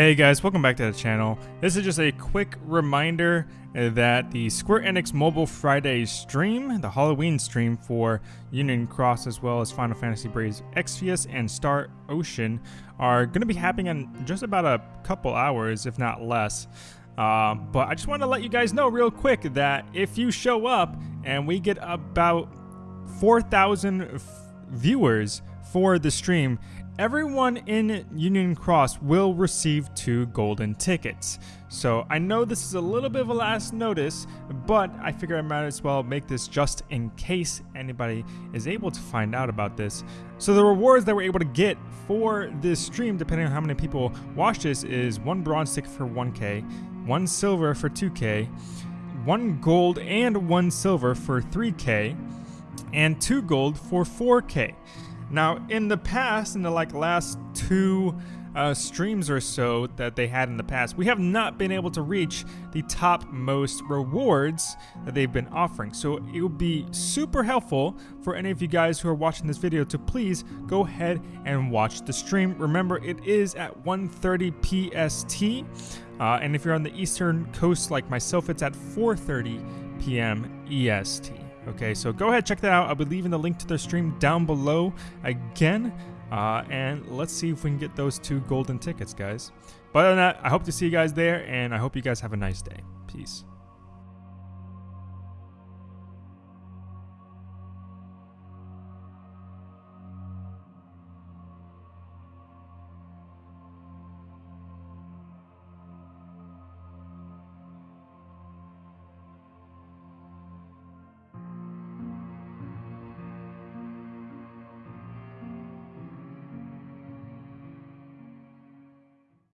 Hey guys, welcome back to the channel. This is just a quick reminder that the Square Enix Mobile Friday stream, the Halloween stream for Union Cross as well as Final Fantasy Brave Exvius and Star Ocean are going to be happening in just about a couple hours, if not less. Uh, but I just want to let you guys know real quick that if you show up and we get about 4,000 viewers for the stream, everyone in Union Cross will receive two golden tickets. So I know this is a little bit of a last notice, but I figure I might as well make this just in case anybody is able to find out about this. So the rewards that we're able to get for this stream, depending on how many people watch this, is one bronze ticket for 1k, one silver for 2k, one gold and one silver for 3k, and two gold for 4k. Now, in the past, in the like last two uh, streams or so that they had in the past, we have not been able to reach the top most rewards that they've been offering. So it would be super helpful for any of you guys who are watching this video to please go ahead and watch the stream. Remember, it is at 1.30 PST. Uh, and if you're on the Eastern Coast like myself, it's at 4.30 p.m. EST. Okay, so go ahead, check that out. I'll be leaving the link to their stream down below again. Uh, and let's see if we can get those two golden tickets, guys. But other than that, I hope to see you guys there, and I hope you guys have a nice day. Peace.